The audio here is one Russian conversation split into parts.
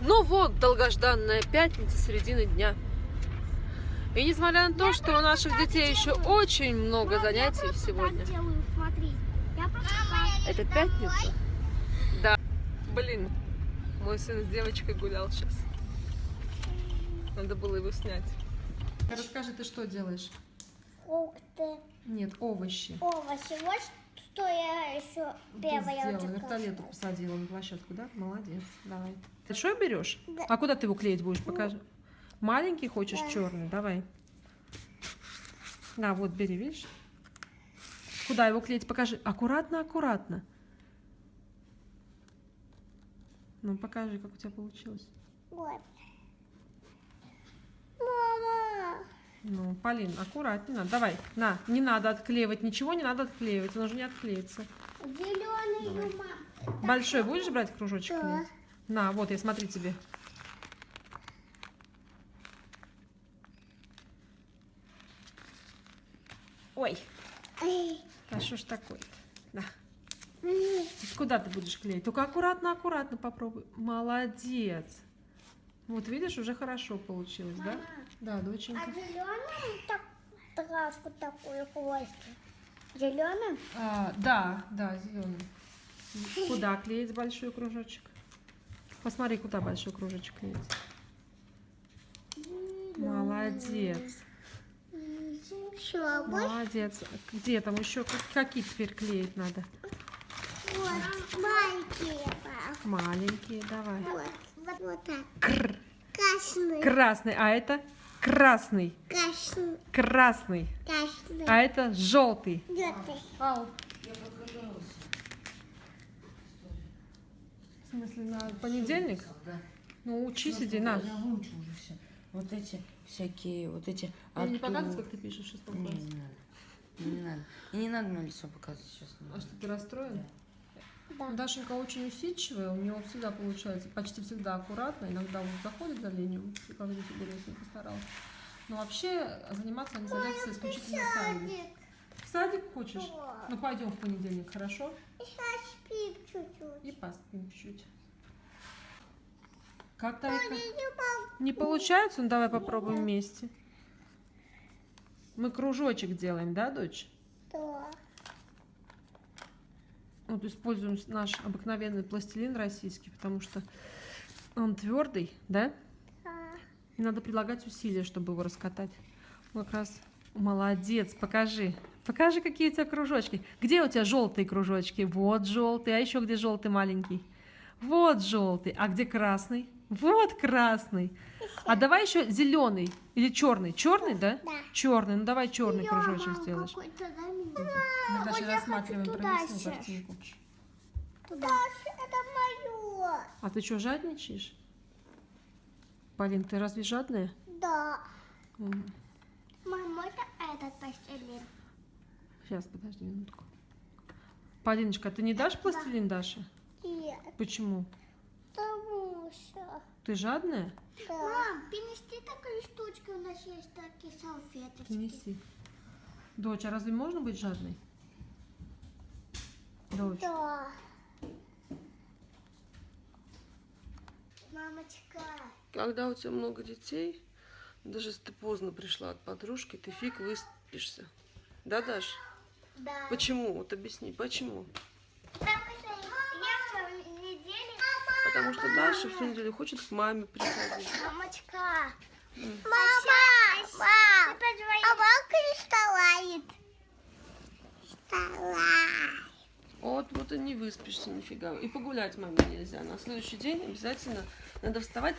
Ну вот, долгожданная пятница, середины дня. И несмотря на то, что у наших детей еще очень много занятий сегодня. Это пятница? Да. Блин, мой сын с девочкой гулял сейчас. Надо было его снять. Расскажи, ты что делаешь? Фрукты, Нет, овощи. овощи. Вот что я еще первое Ты сделала, вертолету посадила на площадку, да? Молодец, давай. Ты что берешь? Да. А куда ты его клеить будешь? Покажи. Маленький хочешь, Да. черный? Давай. На, вот бери, видишь? Куда его клеить? Покажи. Аккуратно, аккуратно. Ну, покажи, как у тебя получилось. Вот. Мама! Ну, Полин, аккуратнее надо. Давай, на, не надо отклеивать, ничего не надо отклеивать, он уже не отклеится. Зеленый мам. Большой будешь брать кружочек Да. клеить? На, вот, я смотри тебе. Ой, а что ж такое-то? На. М. Куда ты будешь клеить? Только аккуратно, аккуратно попробуй. Молодец. Вот видишь, уже хорошо получилось, да? Мама. Да, А доченька. зеленым так, травку такую хвостик? Зеленым? А, да, да, зеленый. Куда клеить большой кружочек? Посмотри, куда большой кружочек клеить. Молодец. Молодец. Где там еще? Как- Какие теперь клеить надо? вот маленькие. Маленькие, давай. Вот, вот, вот так. Кр. Красный, Красный. А это красный. красный, Красный. красный. А это желтый. Желтый. В смысле, на понедельник? Да. Ну, учись, иди, на. Я выучу уже все. Вот эти всякие, вот эти... Мне не показывать, как ты пишешь в шестом Не, классе? не надо. Не надо. И не надо мое лицо показывать сейчас. А что, ты расстроен? Да. Дашенька очень усидчивая, у нее всегда получается, почти всегда аккуратно, иногда вот заходит за линию, как здесь Игорь постарался. Но вообще заниматься они садятся исключительно сами. В садик хочешь? Ну пойдем в понедельник, хорошо? Сейчас спим чуть-чуть. И поспим чуть-чуть. Как Я Тарика? не получается? Ну давай попробуем вместе. Мы кружочек делаем, да, дочь? Да. Вот используем наш обыкновенный пластилин российский, потому что он твердый, да? А, И надо прилагать усилия, чтобы его раскатать. Вот Как раз молодец, покажи. Покажи, какие у тебя кружочки. Где у тебя желтые кружочки? Вот желтый. А еще где желтый маленький? Вот желтый. А где красный? Вот красный. А давай еще зеленый или черный. Черный, да? Да. Черный. Ну давай черный Я, кружочек мам, сделаешь. Мы даже рассматриваем сейчас. картинку. Туда. это мое. А ты что, жадничаешь? Полин, ты разве жадная? Да. М, Мама, это этот пластилин. Сейчас, подожди минутку. Полиночка, а ты не дашь пластилин Даше? Нет, Почему? потому что... Ты жадная? Да. Мам, принести такие штучки, у нас есть такие салфеточки. Принеси. Дочь, а разве можно быть жадной? Дочь. Да. Мамочка. Когда у тебя много детей, даже если ты поздно пришла от подружки, ты фиг выспишься. Да, Даш? Да. Почему? Вот объясни, почему? Потому что я в неделе... Потому что Даша всю неделю хочет к маме приходить. Мамочка. Мама, мам, а балка не вставает. Вставай. Вот, вот и не выспишься нифига. И погулять маме нельзя. На следующий день обязательно надо вставать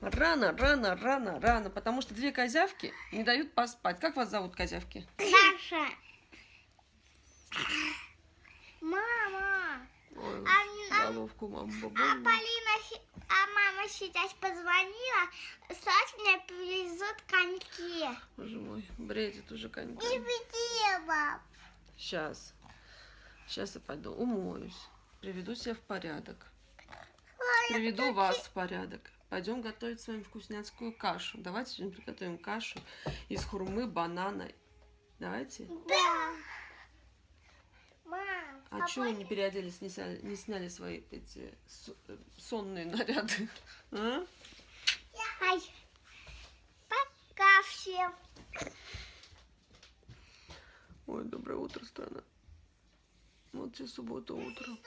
рано, рано, рано, рано. Потому что две козявки не дают поспать. Как вас зовут, козявки? Саша. Мама. Ой, А, головку маму А. Полина, а мама сейчас позвонила, Саш мне привезут коньки. Боже мой, бредит уже коньки. где, мам? Сейчас. Сейчас я пойду умоюсь. Приведу себя в порядок. Приведу вас в порядок. Пойдем готовить с вами вкусняцкую кашу. Давайте сегодня приготовим кашу из хурмы, банана. Давайте. Да. Мам, А чего не переоделись, не сняли, не сняли свои эти сонные наряды? А? Ай. Пока всем. Ой, доброе утро, страна. Вот сейчас суббота утром.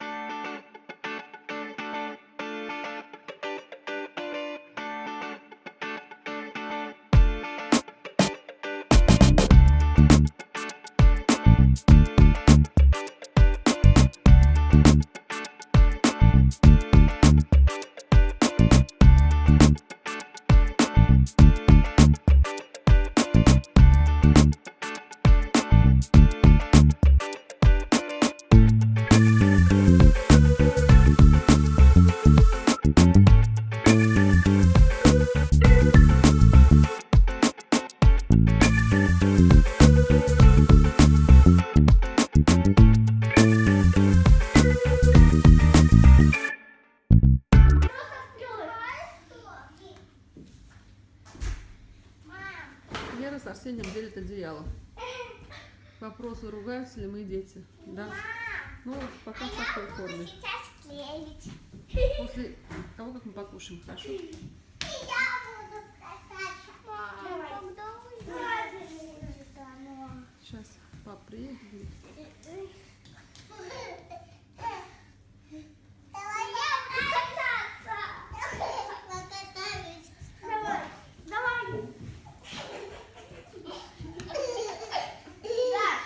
Лера Вопросы, ругаются ли мы дети? Да? Ну, пока в такой форме. После того, как мы покушаем, хорошо? Сейчас пап приедет. будет. Давай я буду кататься. Покатаюсь. Давай, давай. Даш,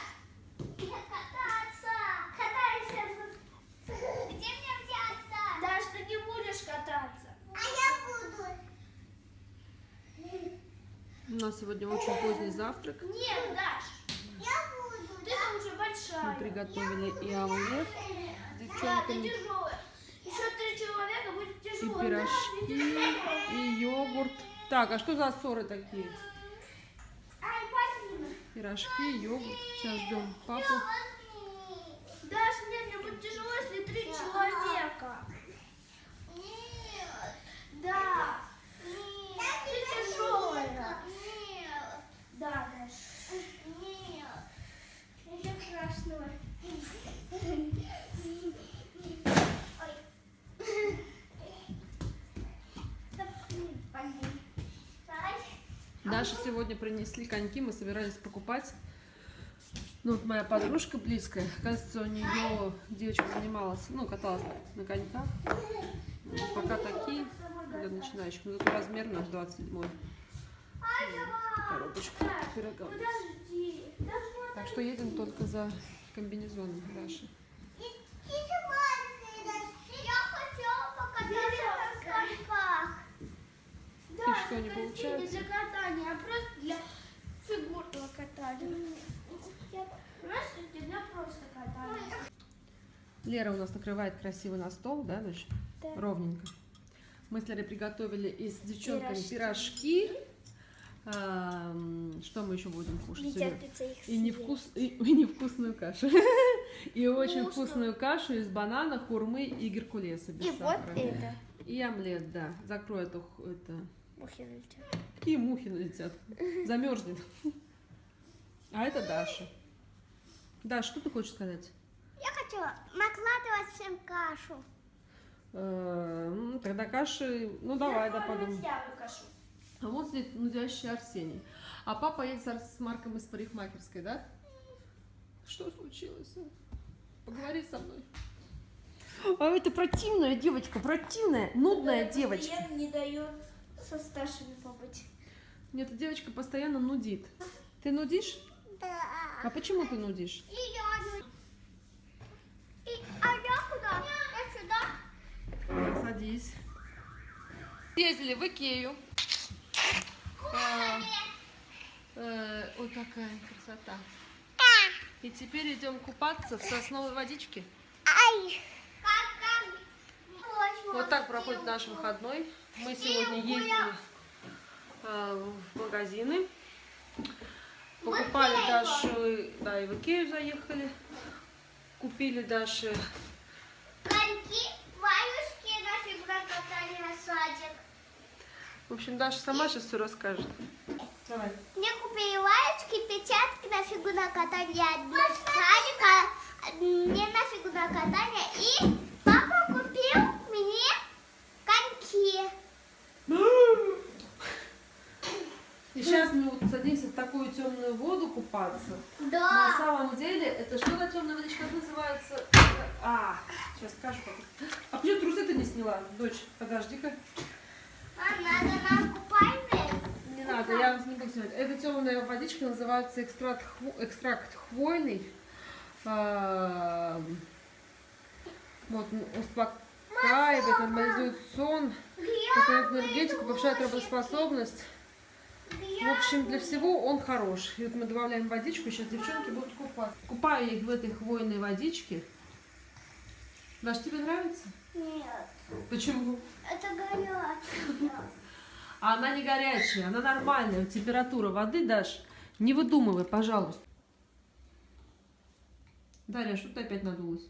кататься. Катайся. Где мне взяться? Даш, ты не будешь кататься. А я буду. У нас сегодня очень поздний завтрак. Нет, Даш, Я буду. ты там уже Мы большая. приготовили и омлет с Да, ты девчонками, тяжелая. Еще три человека будет и тяжело. пирожки, и йогурт. Так, а что за ссоры такие? Пирожки, йогурт. Сейчас ждем папу. Даш, нет, мне будет тяжело, если три человека. Нет. Да. Нет. Ты тяжелая. Нет. Да, Даш. Нет. Ничего страшного. Даша сегодня принесли коньки, мы собирались покупать. Ну, вот моя подружка близкая, кажется, у нее девочка занималась, ну, каталась на коньках. Ну, Пока такие для начинающих, но зато размер наш 27 коробочку пирога. Так что едем только за комбинезоном Даши. Я хотела покататься на коньках. Да, что, не получается? Не для катания, а просто для фигурного катания. Это для просто катания. Лера у нас накрывает красиво на стол, да, дочь? Да. Ровненько. Мы с Лерой приготовили и с девчонками Пирожки. пирожки. А, что мы еще будем кушать? И, невкус... и, и невкусную кашу. И очень Вкусно. вкусную кашу из банана, хурмы и геркулеса без И вот это. И омлет, да. Закрой эту... Это... Мухи налетят. Какие мухи налетят? Замерзнет. А это Даша. Даша, что ты хочешь сказать? Я хочу накладывать всем кашу. Э, м, Тогда каши... Ну, давай, да, выкашу. А вот сидит нудящий Арсений. А папа едет с, Ар- с Марком из парикмахерской, да? Что случилось? Поговори со мной. А это противная девочка, противная, нудная девочка. Не дает со старшими побыть. Нет, эта девочка постоянно нудит. Ты нудишь? Да. А почему ты нудишь? И я... И... А я куда? Я сюда. Садись. Ездили в Икею. А, э, ой, какая красота. И теперь идем купаться в сосновой водичке. Ай. Так проходит наш выходной. Мы сегодня ездили э, в магазины. Покупали Даше, да, и в Икею заехали. Купили Даше Коньки, ваюшки наши прокатали на садик. В общем, Даша сама сейчас все расскажет. Давай. Мне купили Девочки, печатки на фигурное катание одно с садика, мне на фигурное катание. И папа купил мне коньки. И сейчас мы вот садимся в такую темную воду купаться. На Да. самом деле, это что за темная водичка как называется? А, сейчас скажу. как. А почему трусы ты не сняла, дочь? Подожди-ка. А надо нам купальные? Не надо, я не буду снимать. Эта темная водичка называется экстракт, хво- экстракт хвойный. А, Вот, он успокаивает, нормализует сон, восстанавливает энергетику, повышает работоспособность. В общем, для всего он хорош. И вот мы добавляем водичку, сейчас девчонки будут купаться. Купаю их в этой хвойной водичке. Даш, тебе нравится? Нет, Почему? это горячее. А она не горячая, она нормальная. Температура воды, Даш, не выдумывай, пожалуйста. Дарья, что ты опять надулась?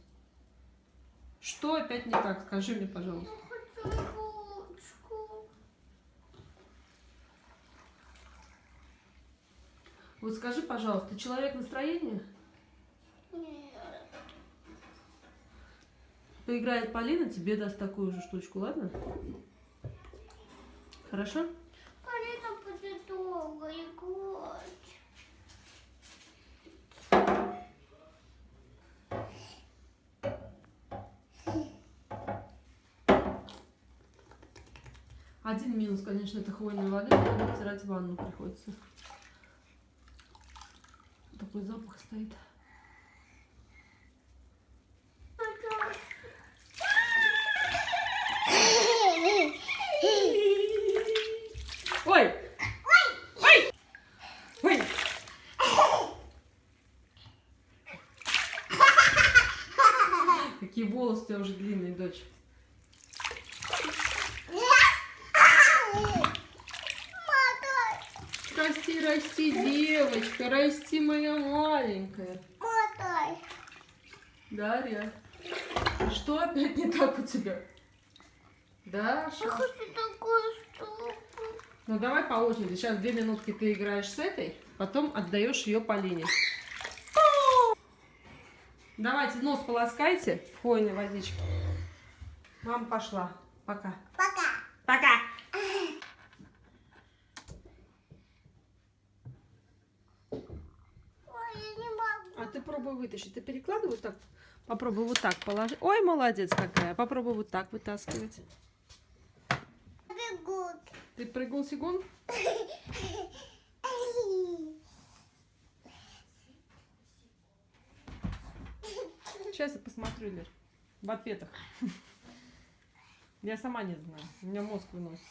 Что опять не так? Скажи мне, пожалуйста. Хочу ручку. Вот скажи, пожалуйста, ты человек настроения? Нет. Поиграет Полина, тебе даст такую же штучку, ладно? Хорошо? Полина будет долго играть. Один минус, конечно, это хвойной воды, потом обтирать ванну приходится. Такой запах стоит. Ой! Ой! Ой! Какие волосы у тебя уже длинные, дочь. Расти, расти, девочка, расти, моя маленькая. Мотай. Дарья, что опять не так у тебя? Даша? Я хочу такую штуку. Ну давай по очереди. Сейчас две минутки ты играешь с этой, потом отдаешь ее Полине. Давайте нос полоскайте в хвойной водичке. Мама пошла. Пока. Пока. Пока. Ой, я не пробуй вытащить. Ты перекладывай вот так. Попробуй вот так положить. Ой, молодец какая. Попробуй вот так вытаскивать. Бегут. Ты прыгал сигун? Сейчас я посмотрю, Лер. В ответах. Я сама не знаю. У меня мозг выносит.